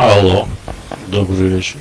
Алло, добрый вечер.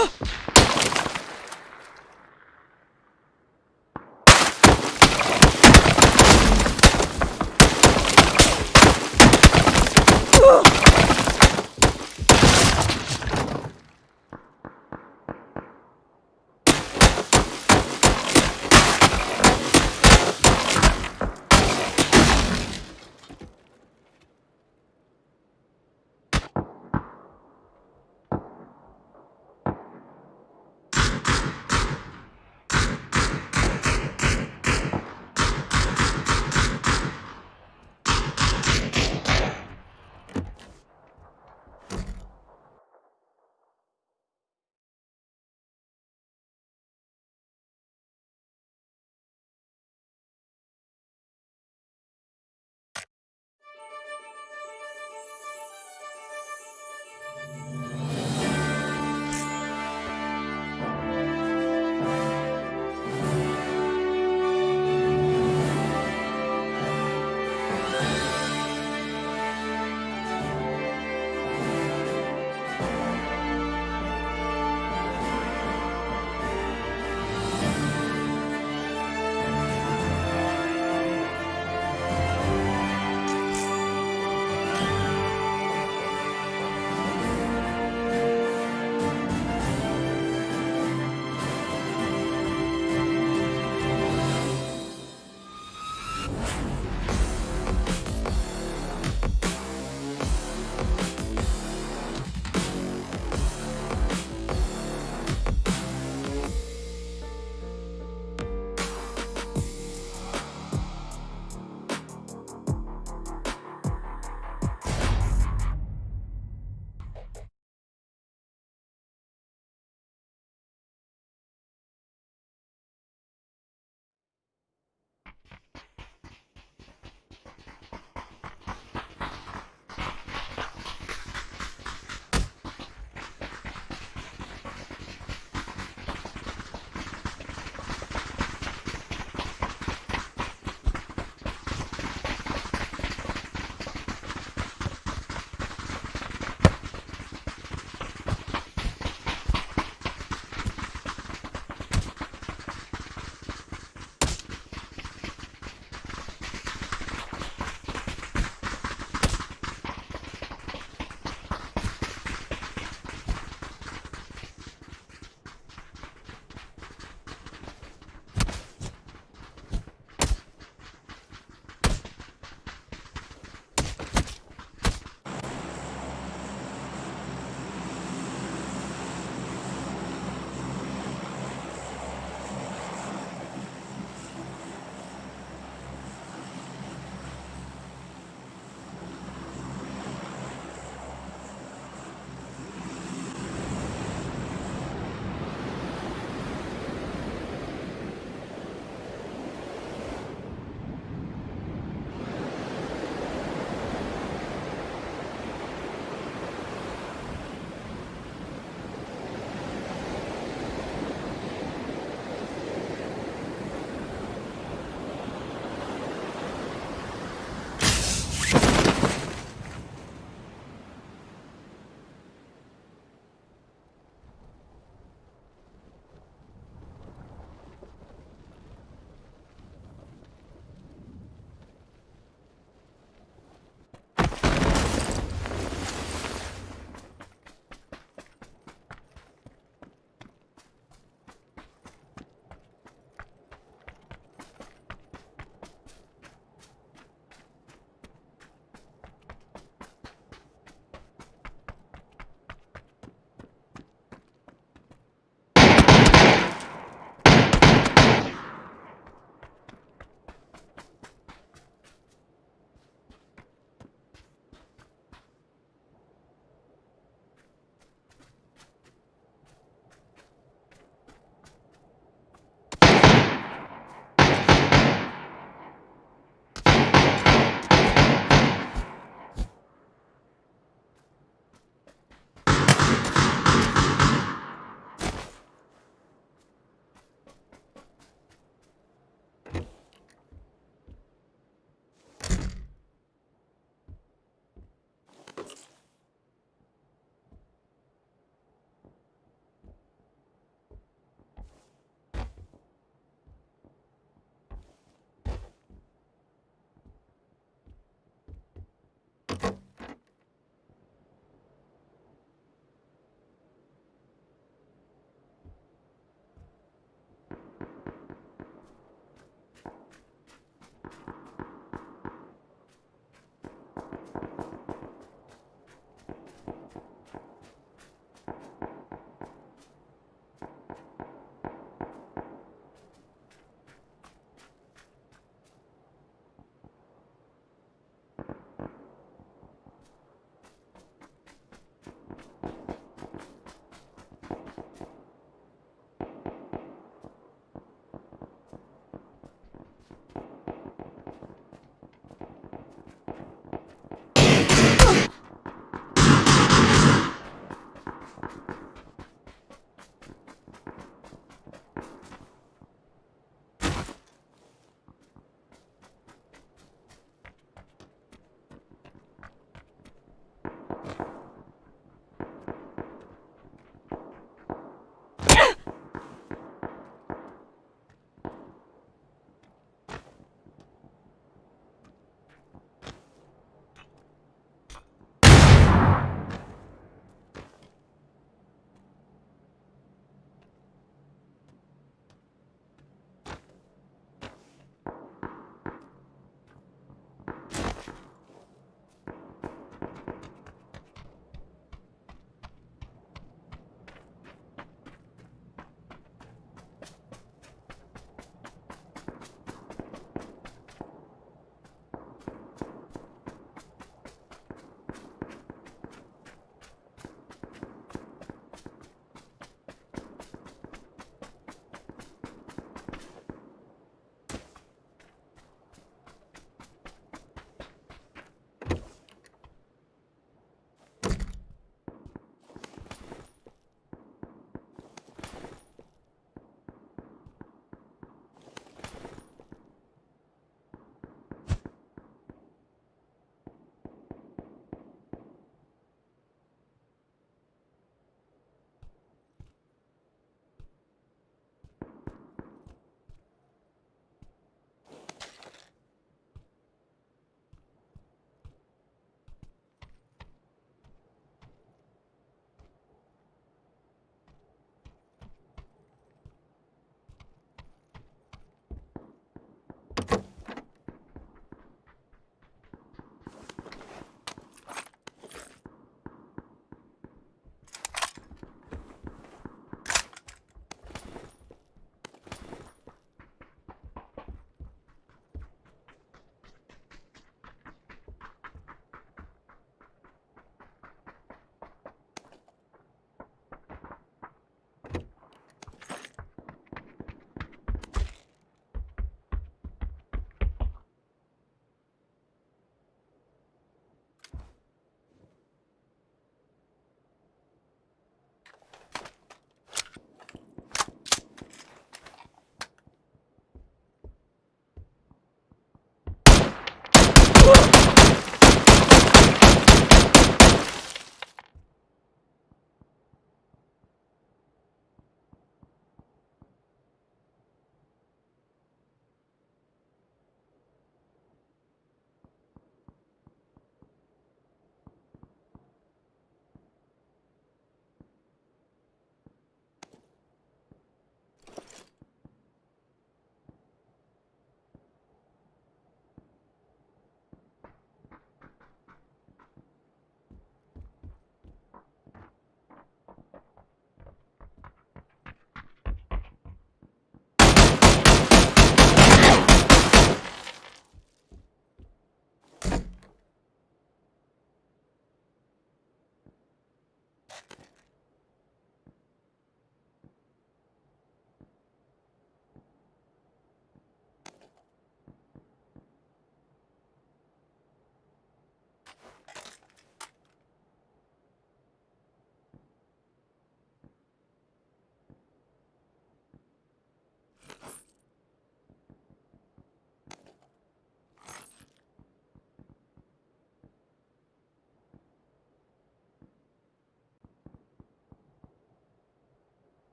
Ugh!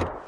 you